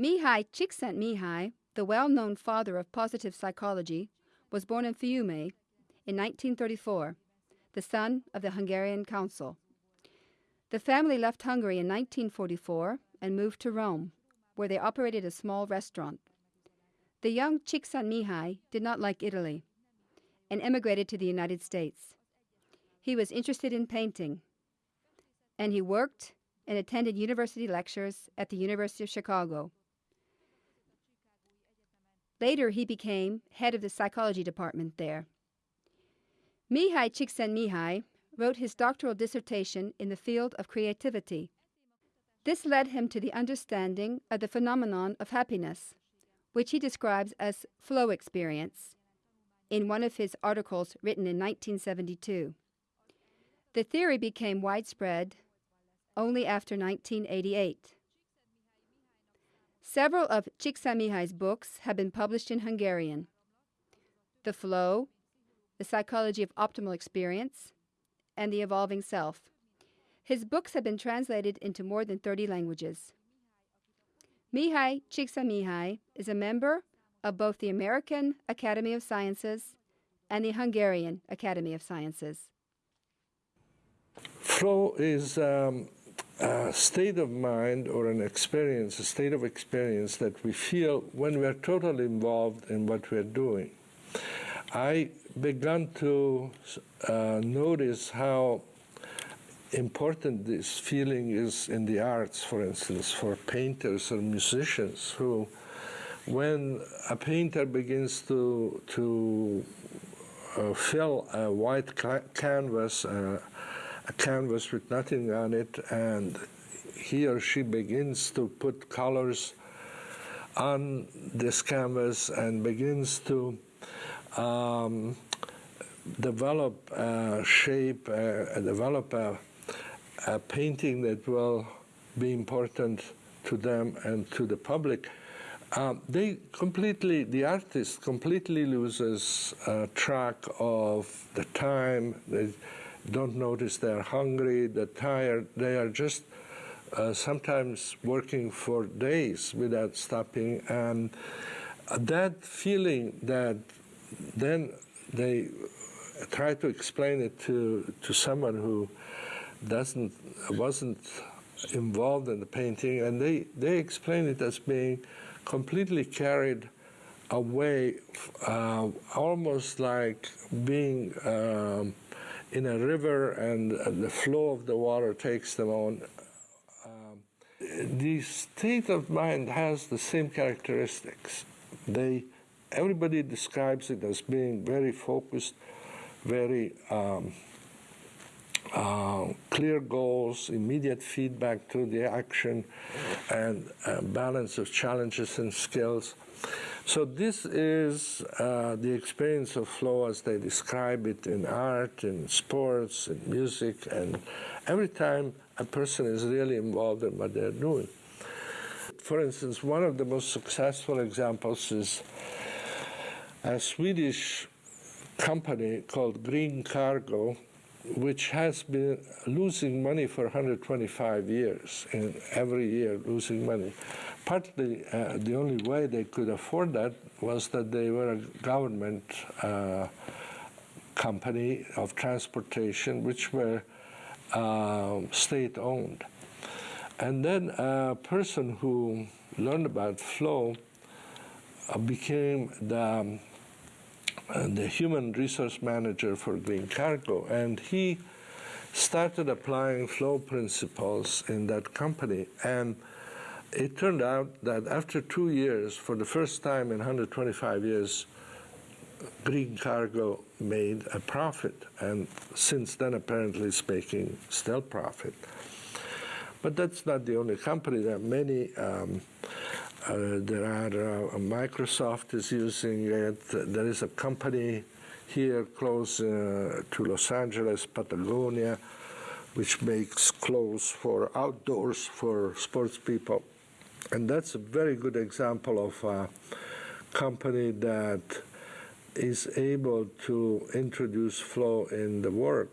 Mihaly Csikszentmihalyi, the well-known father of positive psychology, was born in Fiume in 1934, the son of the Hungarian consul. The family left Hungary in 1944 and moved to Rome, where they operated a small restaurant. The young Csikszentmihalyi did not like Italy and emigrated to the United States. He was interested in painting, and he worked and attended university lectures at the University of Chicago. Later, he became head of the psychology department there. Mihaly Csikszentmihalyi wrote his doctoral dissertation in the field of creativity. This led him to the understanding of the phenomenon of happiness, which he describes as flow experience, in one of his articles written in 1972. The theory became widespread only after 1988. Several of Csikszentmihalyi's books have been published in Hungarian. The Flow, The Psychology of Optimal Experience, and The Evolving Self. His books have been translated into more than 30 languages. Mihaly Csikszentmihalyi is a member of both the American Academy of Sciences and the Hungarian Academy of Sciences. Flow is um, a state of mind or an experience, a state of experience that we feel when we're totally involved in what we're doing. I began to uh, notice how important this feeling is in the arts, for instance, for painters or musicians who, when a painter begins to, to uh, fill a white canvas, uh, a canvas with nothing on it, and he or she begins to put colors on this canvas and begins to um, develop a shape, uh, develop a, a painting that will be important to them and to the public. Um, they completely, the artist completely loses uh, track of the time. They, don't notice they're hungry, they're tired, they are just uh, sometimes working for days without stopping. And that feeling that then they try to explain it to, to someone who doesn't, wasn't involved in the painting, and they, they explain it as being completely carried away, uh, almost like being um, in a river and the flow of the water takes them on. Um, the state of mind has the same characteristics. They, everybody describes it as being very focused, very um, uh, clear goals, immediate feedback to the action, and balance of challenges and skills. So this is uh, the experience of flow as they describe it in art, in sports, in music, and every time a person is really involved in what they're doing. For instance, one of the most successful examples is a Swedish company called Green Cargo, which has been losing money for 125 years, and every year losing money partly uh, the only way they could afford that was that they were a government uh, company of transportation, which were uh, state-owned. And then a person who learned about flow uh, became the, um, the human resource manager for Green Cargo, and he started applying flow principles in that company. and it turned out that after two years, for the first time in 125 years, Green Cargo made a profit, and since then, apparently speaking, still profit. But that's not the only company. There are many. Um, there are uh, Microsoft is using it. There is a company here close uh, to Los Angeles, Patagonia, which makes clothes for outdoors for sports people. And that's a very good example of a company that is able to introduce flow in the work